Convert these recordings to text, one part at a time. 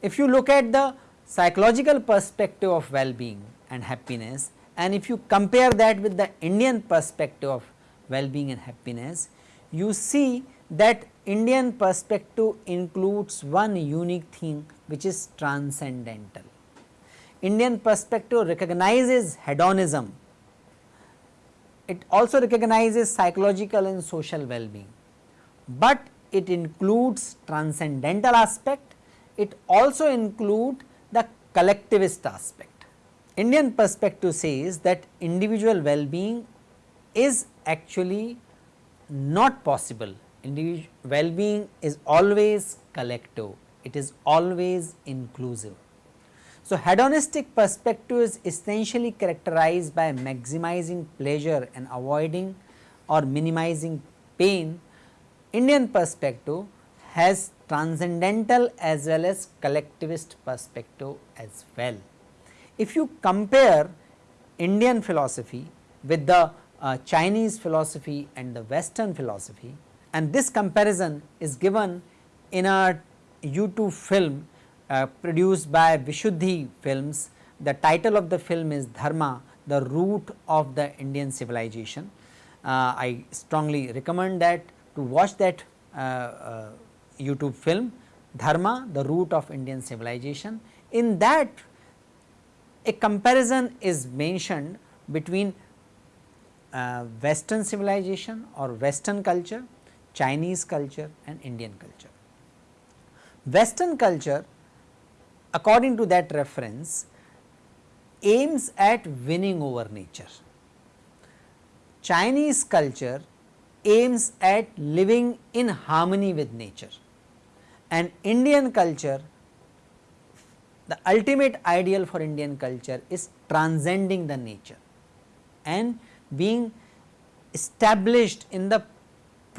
If you look at the psychological perspective of well-being and happiness and if you compare that with the Indian perspective of well-being and happiness, you see that Indian perspective includes one unique thing which is transcendental. Indian perspective recognizes hedonism, it also recognizes psychological and social well-being, but it includes transcendental aspect, it also includes the collectivist aspect. Indian perspective says that individual well-being is actually not possible, well-being is always collective, it is always inclusive. So, hedonistic perspective is essentially characterized by maximizing pleasure and avoiding or minimizing pain. Indian perspective has transcendental as well as collectivist perspective as well. If you compare Indian philosophy with the uh, Chinese philosophy and the western philosophy and this comparison is given in a YouTube film uh, produced by Vishuddhi films. The title of the film is Dharma the root of the Indian civilization. Uh, I strongly recommend that to watch that uh, uh YouTube film Dharma the root of Indian civilization. In that a comparison is mentioned between uh, western civilization or western culture, Chinese culture and Indian culture. Western culture according to that reference aims at winning over nature. Chinese culture aims at living in harmony with nature and Indian culture the ultimate ideal for Indian culture is transcending the nature and being established in the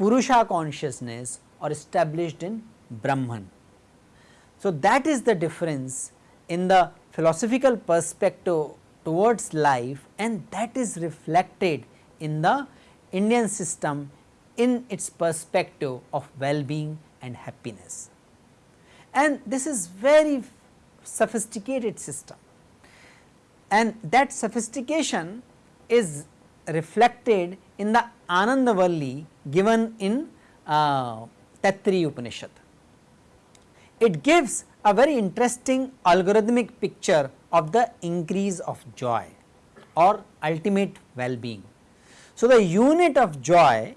Purusha consciousness or established in Brahman. So, that is the difference in the philosophical perspective towards life and that is reflected in the Indian system in its perspective of well-being and happiness. And this is very sophisticated system and that sophistication is reflected in the Anandavalli given in uh, Taittiriya Upanishad. It gives a very interesting algorithmic picture of the increase of joy or ultimate well-being. So, the unit of joy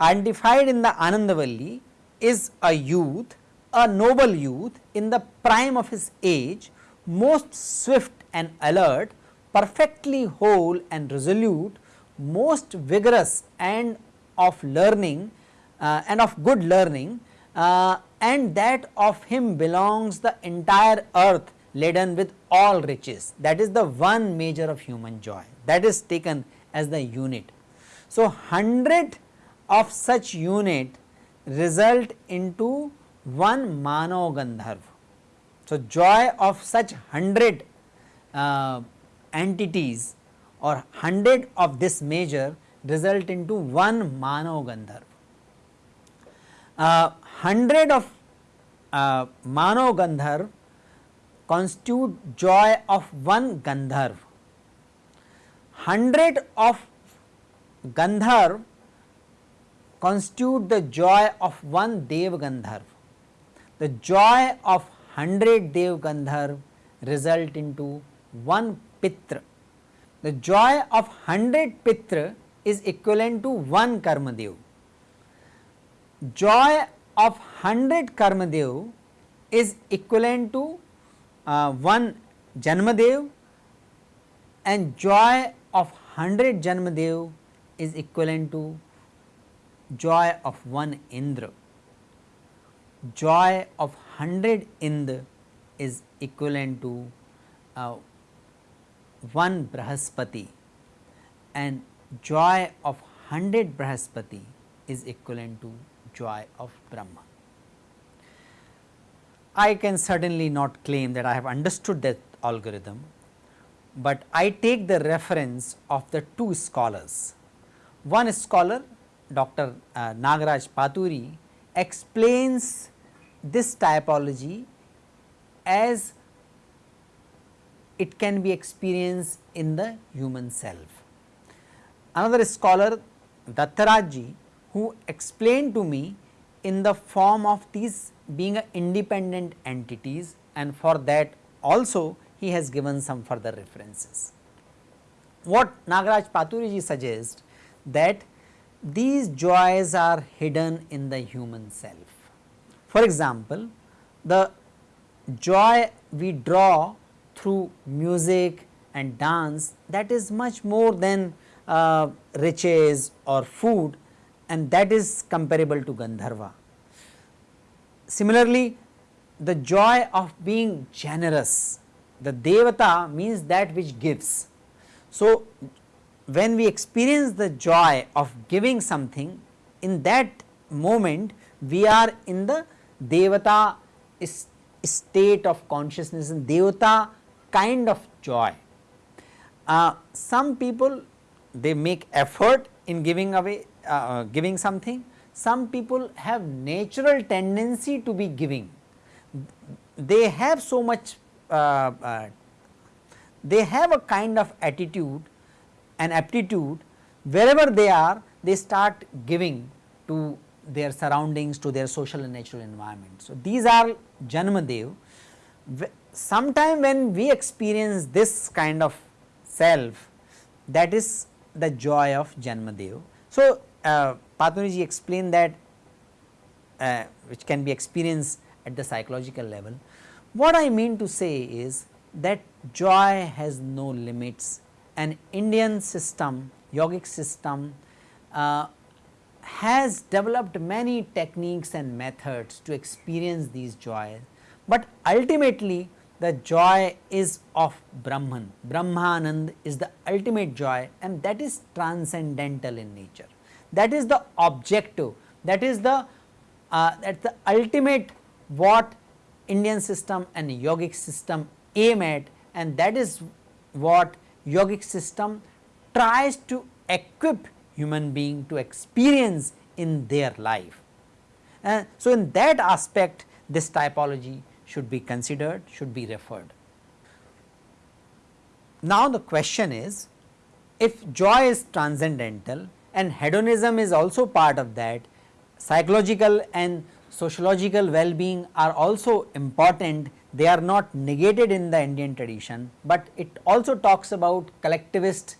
identified in the Anandavalli is a youth, a noble youth in the prime of his age, most swift and alert, perfectly whole and resolute, most vigorous and of learning uh, and of good learning uh, and that of him belongs the entire earth laden with all riches that is the one measure of human joy that is taken as the unit. So, 100 of such unit result into one mano gandharv. So, joy of such 100 uh, entities or 100 of this measure result into one Mano Gandharv. Uh, 100 of uh, Mano Gandharv constitute joy of one Gandharv. 100 of Gandharv constitute the joy of one Dev Gandharv. The joy of 100 Dev Gandharv result into one Pitra the joy of 100 Pitra is equivalent to 1 Karmadev. Joy of 100 Karmadev is equivalent to uh, 1 Janmadev and joy of 100 Janmadev is equivalent to joy of 1 Indra. Joy of 100 Indra is equivalent to uh, one Brahaspati and joy of 100 Brahaspati is equivalent to joy of Brahma. I can certainly not claim that I have understood that algorithm, but I take the reference of the two scholars. One scholar Dr. Uh, Nagaraj Paturi explains this typology as it can be experienced in the human self. Another scholar Dattarajji who explained to me in the form of these being independent entities and for that also he has given some further references. What Nagaraj Paturiji suggests that these joys are hidden in the human self. For example, the joy we draw through music and dance that is much more than uh, riches or food and that is comparable to Gandharva. Similarly, the joy of being generous, the Devata means that which gives. So, when we experience the joy of giving something in that moment we are in the devata state of consciousness and devata kind of joy. Uh, some people they make effort in giving away uh, uh, giving something, some people have natural tendency to be giving, they have so much uh, uh, they have a kind of attitude an aptitude wherever they are they start giving to their surroundings to their social and natural environment. So, these are Janmadev. Sometime when we experience this kind of self that is the joy of Janmadev. So, uh, explained that uh, which can be experienced at the psychological level. What I mean to say is that joy has no limits and Indian system, yogic system uh, has developed many techniques and methods to experience these joys, but ultimately the joy is of Brahman, Brahmanand is the ultimate joy and that is transcendental in nature. That is the objective, that is the uh, that the ultimate what Indian system and yogic system aim at and that is what yogic system tries to equip human being to experience in their life. Uh, so, in that aspect this typology should be considered, should be referred. Now, the question is if joy is transcendental and hedonism is also part of that, psychological and sociological well-being are also important they are not negated in the Indian tradition, but it also talks about collectivist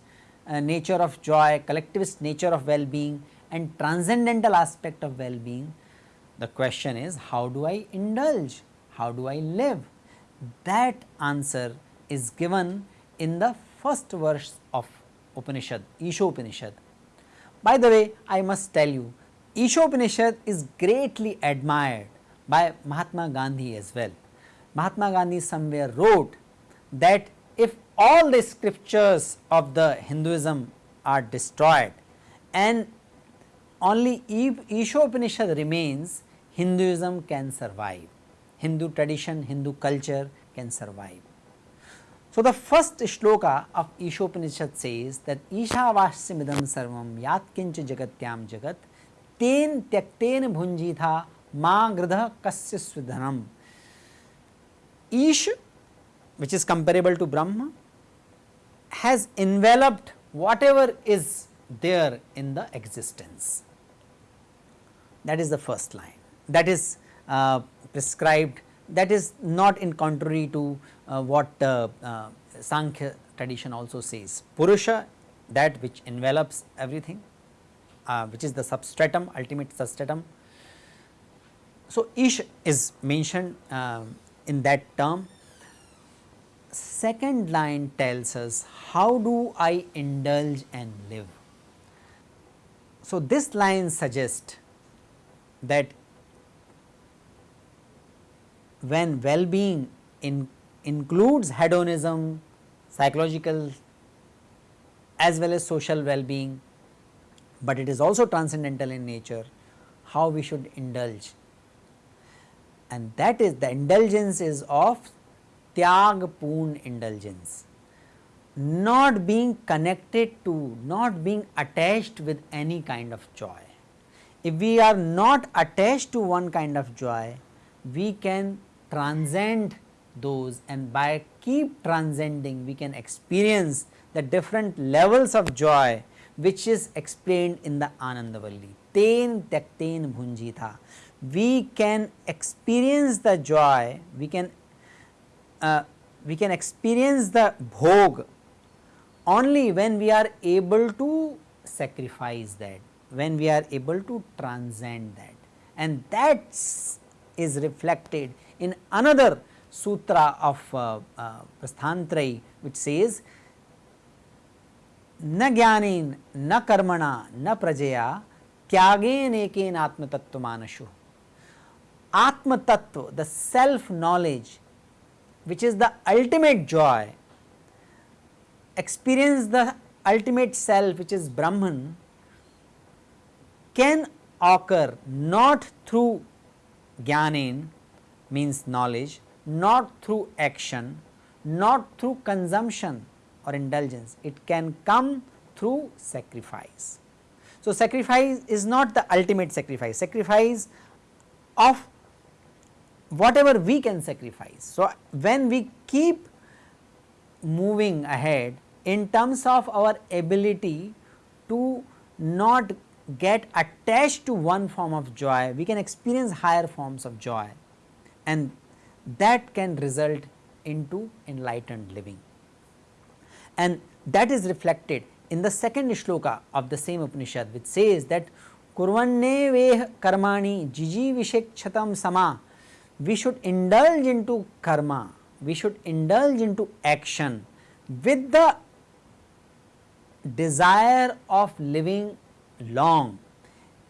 uh, nature of joy, collectivist nature of well-being and transcendental aspect of well-being. The question is how do I indulge, how do I live? That answer is given in the first verse of Upanishad, Ishopanishad. By the way, I must tell you, Ishopanishad is greatly admired by Mahatma Gandhi as well. Mahatma Gandhi somewhere wrote that if all the scriptures of the Hinduism are destroyed and only Ishopanishad remains, Hinduism can survive, Hindu tradition, Hindu culture can survive. So, the first shloka of Ishopanishad says that Ishavasya sarvam yat kincha jagatyam jagat ten tyakten bhunjitha ma gridha kasya svidhanam Ish which is comparable to Brahma has enveloped whatever is there in the existence. That is the first line that is uh, prescribed that is not in contrary to uh, what uh, uh Sankhya tradition also says. Purusha that which envelops everything uh, which is the substratum ultimate substratum. So, Ish is mentioned um, in that term. Second line tells us how do I indulge and live. So, this line suggests that when well-being in, includes hedonism, psychological as well as social well-being, but it is also transcendental in nature, how we should indulge and that is the indulgence is of tyag indulgence not being connected to, not being attached with any kind of joy. If we are not attached to one kind of joy, we can transcend those and by keep transcending we can experience the different levels of joy which is explained in the Anandavalli. Ten takten bhunjita. We can experience the joy, we can uh, we can experience the bhog only when we are able to sacrifice that, when we are able to transcend that and that is reflected in another sutra of uh, uh, Prasthantrai which says na jnanin na karmana na prajaya tyagen eken atmatattva manashu. Atmatattva the self knowledge which is the ultimate joy experience the ultimate self which is Brahman can occur not through jnanin means knowledge, not through action, not through consumption or indulgence, it can come through sacrifice. So, sacrifice is not the ultimate sacrifice, sacrifice of whatever we can sacrifice. So, when we keep moving ahead in terms of our ability to not get attached to one form of joy, we can experience higher forms of joy and that can result into enlightened living. And that is reflected in the second shloka of the same Upanishad which says that kurvanne veh karmani jiji vishekchatam sama. We should indulge into karma, we should indulge into action with the desire of living long.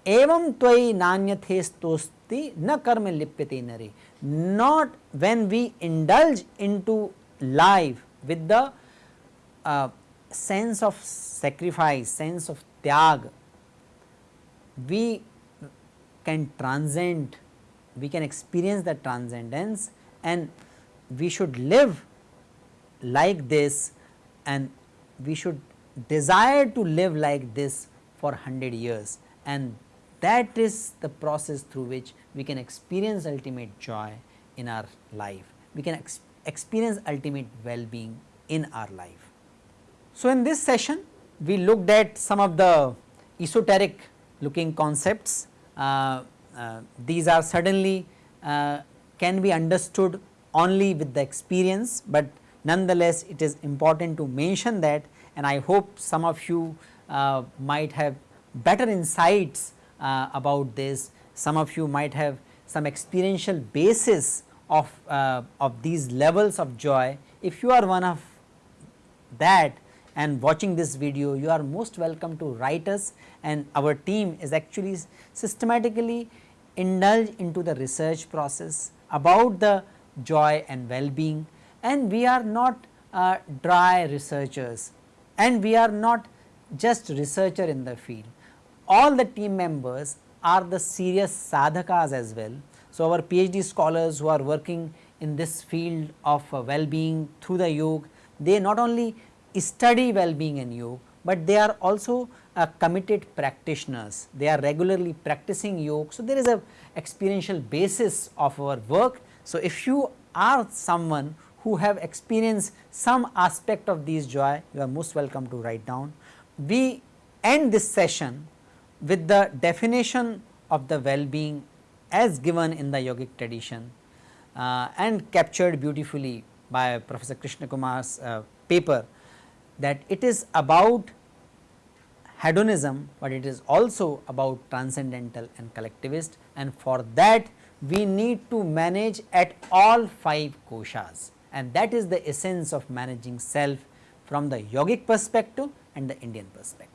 Twai nanyathe stosti na karma lipyate nare not when we indulge into life with the uh, sense of sacrifice sense of tyag we can transcend we can experience the transcendence and we should live like this and we should desire to live like this for 100 years and that is the process through which we can experience ultimate joy in our life, we can ex experience ultimate well-being in our life. So, in this session we looked at some of the esoteric looking concepts, uh, uh, these are certainly uh, can be understood only with the experience, but nonetheless it is important to mention that and I hope some of you uh, might have better insights uh, about this, some of you might have some experiential basis of, uh, of these levels of joy. If you are one of that and watching this video, you are most welcome to write us and our team is actually systematically indulge into the research process about the joy and well-being and we are not uh, dry researchers and we are not just researcher in the field. All the team members are the serious sadhakas as well. So, our PhD scholars who are working in this field of uh, well-being through the yoga, they not only study well-being in yoga, but they are also uh, committed practitioners. They are regularly practicing yoga. So, there is a experiential basis of our work. So, if you are someone who have experienced some aspect of these joy, you are most welcome to write down. We end this session with the definition of the well-being as given in the yogic tradition uh, and captured beautifully by Professor Krishna Kumar's uh, paper that it is about hedonism, but it is also about transcendental and collectivist and for that we need to manage at all 5 koshas and that is the essence of managing self from the yogic perspective and the Indian perspective.